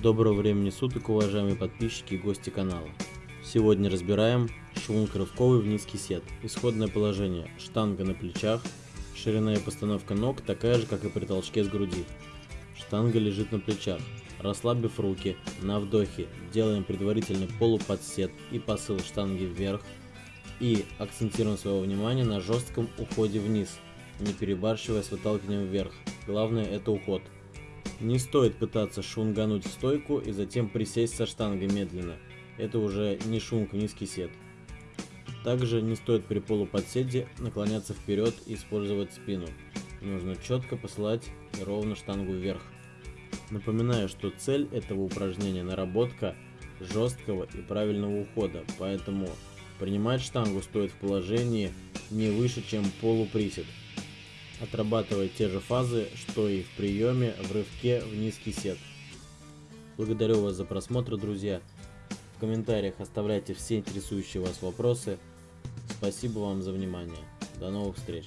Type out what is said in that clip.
Доброго времени суток, уважаемые подписчики и гости канала. Сегодня разбираем швунг рывковый в низкий сет. Исходное положение. Штанга на плечах. Ширина и постановка ног такая же, как и при толчке с груди. Штанга лежит на плечах. Расслабив руки, на вдохе делаем предварительный полуподсет и посыл штанги вверх. И акцентируем свое внимание на жестком уходе вниз, не перебарщивая с выталкиванием вверх. Главное это уход. Не стоит пытаться шунгануть стойку и затем присесть со штангой медленно. Это уже не шунг, низкий сет. Также не стоит при полуподседе наклоняться вперед и использовать спину. Нужно четко посылать ровно штангу вверх. Напоминаю, что цель этого упражнения наработка жесткого и правильного ухода, поэтому принимать штангу стоит в положении не выше, чем полуприсед отрабатывая те же фазы, что и в приеме в рывке в низкий сет. Благодарю вас за просмотр, друзья. В комментариях оставляйте все интересующие вас вопросы. Спасибо вам за внимание. До новых встреч.